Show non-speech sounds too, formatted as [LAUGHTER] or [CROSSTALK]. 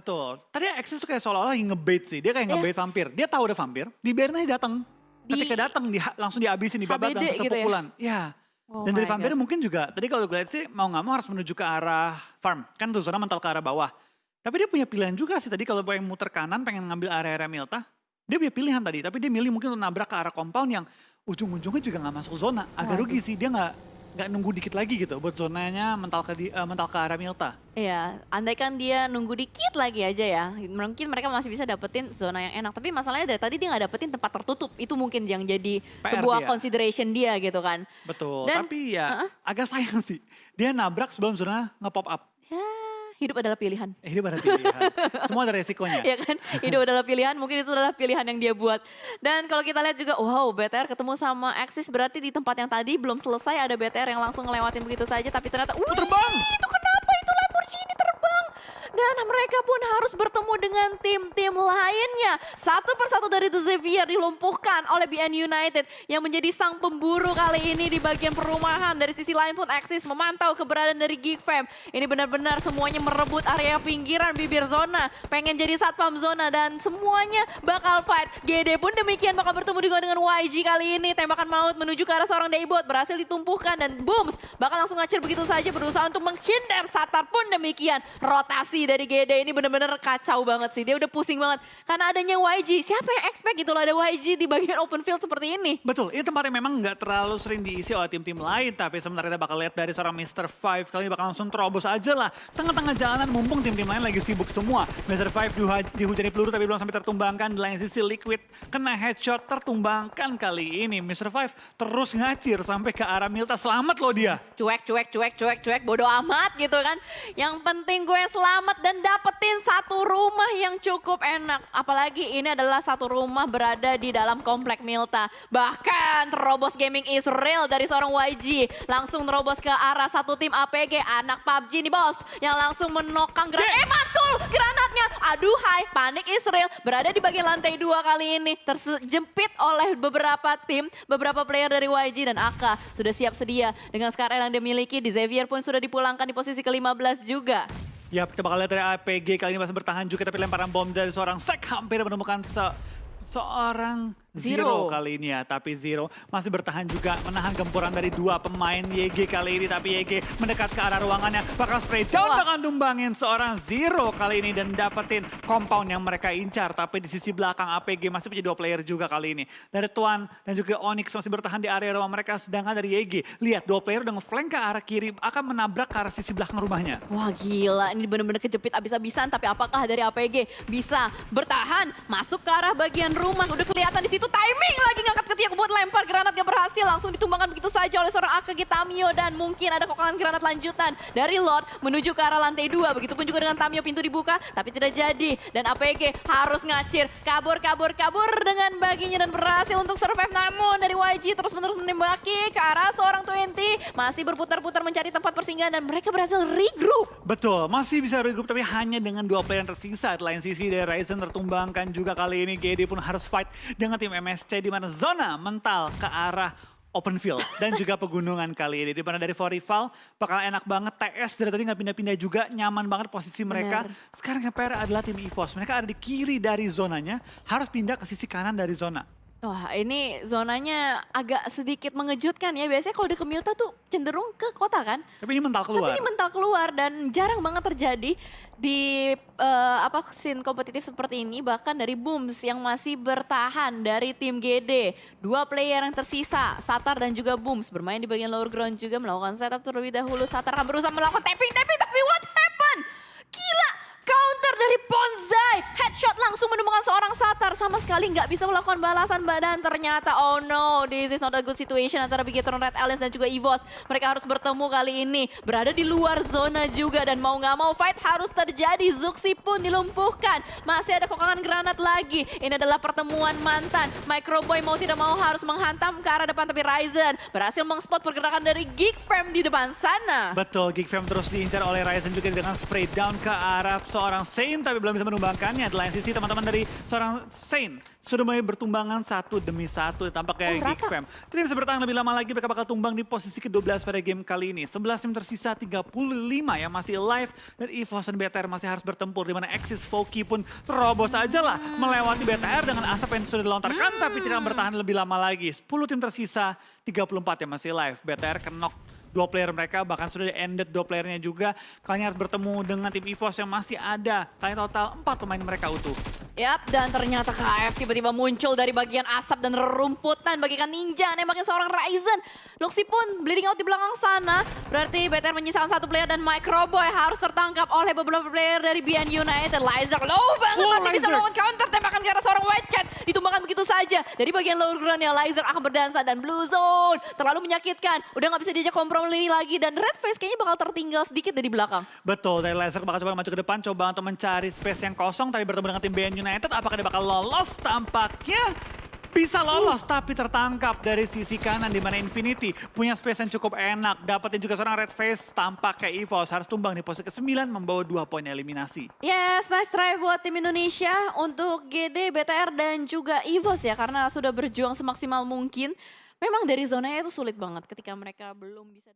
Betul. Tadi Axis tuh kayak seolah-olah ngebait sih. Dia kayak Iya. ngebait vampir. Dia tahu ada vampir, dibiarin aja datang. Di- Ketika datang dia langsung dihabisin, dibabat langsung gitu ya? kepukulan. Iya. Oh Dan dari vampir God. mungkin juga, tadi kalau gue lihat sih mau nggak mau harus menuju ke arah farm. Kan tuh zona mental ke arah bawah. Tapi dia punya pilihan juga sih tadi kalau pengen muter kanan, pengen ngambil area-area Milta. Dia punya pilihan tadi, tapi dia milih mungkin untuk nabrak ke arah compound yang ujung-ujungnya juga nggak masuk zona. Agak Waduh. rugi sih, dia nggak nggak nunggu dikit lagi gitu buat zonanya mental ke, di- eh, mental ke arah Milta. Iya, andaikan dia nunggu dikit lagi aja ya, mungkin mereka masih bisa dapetin zona yang enak. Tapi masalahnya dari tadi dia nggak dapetin tempat tertutup. Itu mungkin yang jadi PR sebuah dia. consideration dia gitu kan. Betul, Dan- tapi ya Heeh. agak sayang sih. Dia nabrak sebelum zona nge-pop up. Hidup adalah pilihan. Eh, hidup ada pilihan. Semua ada resikonya. [LAUGHS] ya kan hidup adalah pilihan mungkin itu adalah pilihan yang dia buat dan kalau kita lihat juga wow BTR ketemu sama Axis berarti di tempat yang tadi belum selesai ada BTR yang langsung ngelewatin begitu saja tapi ternyata uh Terbang! itu terbang dan mereka pun harus bertemu dengan tim-tim lainnya. Satu persatu dari The Xavier dilumpuhkan oleh BN United yang menjadi sang pemburu kali ini di bagian perumahan. Dari sisi lain pun Axis memantau keberadaan dari Geek Fam. Ini benar-benar semuanya merebut area pinggiran bibir zona. Pengen jadi satpam zona dan semuanya bakal fight. GD pun demikian bakal bertemu juga dengan YG kali ini. Tembakan maut menuju ke arah seorang Daybot berhasil ditumpuhkan dan booms bakal langsung ngacir begitu saja. Berusaha untuk menghindar. Satar pun demikian. Rotasi dari GD ini benar-benar kacau banget sih dia udah pusing banget karena adanya YG siapa yang expect gitu loh ada YG di bagian open field seperti ini Betul, ini tempat yang memang nggak terlalu sering diisi oleh tim-tim lain. Tapi sebentar kita bakal lihat dari seorang Mr. Five. Kali ini bakal langsung terobos aja lah. Tengah-tengah jalanan mumpung tim-tim lain lagi sibuk semua. Mr. Five dihuja- dihujani peluru tapi belum sampai tertumbangkan. Di lain sisi Liquid kena headshot tertumbangkan kali ini. Mr. Five terus ngacir sampai ke arah Milta. Selamat loh dia. cuek cuek cuek cuek cuek bodo amat gitu kan yang penting gue selamat dan dapetin satu rumah yang cukup enak. Apalagi ini adalah satu rumah berada di dalam komplek Milta. Bahkan terobos gaming Israel dari seorang YG langsung terobos ke arah satu tim APG anak PUBG nih bos. Yang langsung menokang granat. Eh mantul granatnya. Aduhai panik Israel berada di bagian lantai dua kali ini. Terjepit oleh beberapa tim beberapa player dari YG dan AK sudah siap sedia. Dengan Scar yang dia miliki di Xavier pun sudah dipulangkan di posisi ke-15 juga Ya, kita bakal lihat dari APG kali ini masih bertahan juga tapi lemparan bom dari seorang Sek hampir menemukan se seorang Zero. Zero. kali ini ya. Tapi Zero masih bertahan juga menahan gempuran dari dua pemain YG kali ini. Tapi YG mendekat ke arah ruangannya. Bakal spray down, Wah. bakal numbangin seorang Zero kali ini. Dan dapetin compound yang mereka incar. Tapi di sisi belakang APG masih punya dua player juga kali ini. Dari Tuan dan juga Onyx masih bertahan di area rumah mereka. Sedangkan dari YG, lihat dua player udah ngeflank ke arah kiri. Akan menabrak ke arah sisi belakang rumahnya. Wah gila, ini bener-bener kejepit abis-abisan. Tapi apakah dari APG bisa bertahan masuk ke arah bagian rumah? Udah kelihatan di situ timing lagi ngangkat ketiak buat lempar granat gak berhasil. Langsung ditumbangkan begitu saja oleh seorang AKG Tamio. Dan mungkin ada kokangan granat lanjutan dari Lord menuju ke arah lantai dua. Begitupun juga dengan Tamio pintu dibuka tapi tidak jadi. Dan APG harus ngacir. Kabur, kabur, kabur dengan baginya dan berhasil untuk survive. Namun dari YG terus-menerus menembaki ke arah seorang 20. Masih berputar-putar mencari tempat persinggahan dan mereka berhasil regroup. Betul, masih bisa regroup tapi hanya dengan dua player yang tersisa. Di lain sisi dari Ryzen tertumbangkan juga kali ini GD pun harus fight dengan tim MSC di mana zona mental ke arah open field [LAUGHS] dan juga pegunungan kali ini. Di mana dari for rival bakal enak banget. TS dari tadi nggak pindah-pindah juga, nyaman banget posisi mereka. Benar. Sekarang yang PR adalah tim EVOS. Mereka ada di kiri dari zonanya, harus pindah ke sisi kanan dari zona. Wah ini zonanya agak sedikit mengejutkan ya. Biasanya kalau di Kemilta tuh cenderung ke kota kan. Tapi ini mental keluar. Tapi ini mental keluar dan jarang banget terjadi di eh, apa scene kompetitif seperti ini. Bahkan dari Booms yang masih bertahan dari tim GD. Dua player yang tersisa, Satar dan juga Booms. Bermain di bagian lower ground juga melakukan setup terlebih dahulu. Satar akan berusaha melakukan tapping, tapping, tapi what happened? Gila! Counter dari Ponzai, headshot langsung menemukan seorang Satar. Sama sekali nggak bisa melakukan balasan badan. Ternyata, oh no, this is not a good situation antara Bigetron Red Alliance dan juga EVOS. Mereka harus bertemu kali ini. Berada di luar zona juga dan mau nggak mau fight harus terjadi. Zuxi pun dilumpuhkan. Masih ada kokangan granat lagi. Ini adalah pertemuan mantan. Microboy mau tidak mau harus menghantam ke arah depan tapi Ryzen berhasil mengspot pergerakan dari Geek Fam di depan sana. Betul, Geek Fam terus diincar oleh Ryzen juga dengan spray down ke arah seorang Saint tapi belum bisa menumbangkannya. Di lain sisi teman-teman dari seorang Saint sudah mulai bertumbangan satu demi satu tampak kayak Oh, Geek. Fam. Tidak bisa bertahan lebih lama lagi mereka bakal tumbang di posisi ke-12 pada game kali ini. 11 tim tersisa 35 yang masih live dan EVOS dan BTR masih harus bertempur di mana Axis Foki pun terobos aja lah melewati BTR dengan asap yang sudah dilontarkan tapi tidak bertahan lebih lama lagi. 10 tim tersisa 34 yang masih live. BTR kenok dua player mereka bahkan sudah ended dua playernya juga. Kalian harus bertemu dengan tim EVOS yang masih ada. Kalian total 4 pemain mereka utuh. Yap, dan ternyata KF tiba-tiba muncul dari bagian asap dan rerumputan bagikan ninja nembakin seorang Ryzen. Luxi pun bleeding out di belakang sana. Berarti BTR menyisakan satu player dan Microboy harus tertangkap oleh beberapa player dari BN United. Lizer low banget Wow, masih bisa melakukan counter tembakan karena seorang White Cat. Ditumbangkan begitu saja. Dari bagian lower ground ya Lizer akan berdansa dan Blue Zone. Terlalu menyakitkan. Udah nggak bisa diajak kompromi lagi. Dan Red Face kayaknya bakal tertinggal sedikit dari belakang. Betul, dari Laser bakal coba maju ke depan, coba untuk mencari space yang kosong, tapi bertemu dengan tim BN United, apakah dia bakal lolos? Tampaknya bisa lolos, tapi tertangkap dari sisi kanan di mana Infinity punya space yang cukup enak. Dapetin juga seorang Red Face, tampak kayak EVOS harus tumbang di posisi ke-9 membawa dua poin eliminasi. Yes, nice try buat tim Indonesia untuk GD, BTR, dan juga EVOS ya. Karena sudah berjuang semaksimal mungkin. Memang dari zonanya itu sulit banget ketika mereka belum bisa...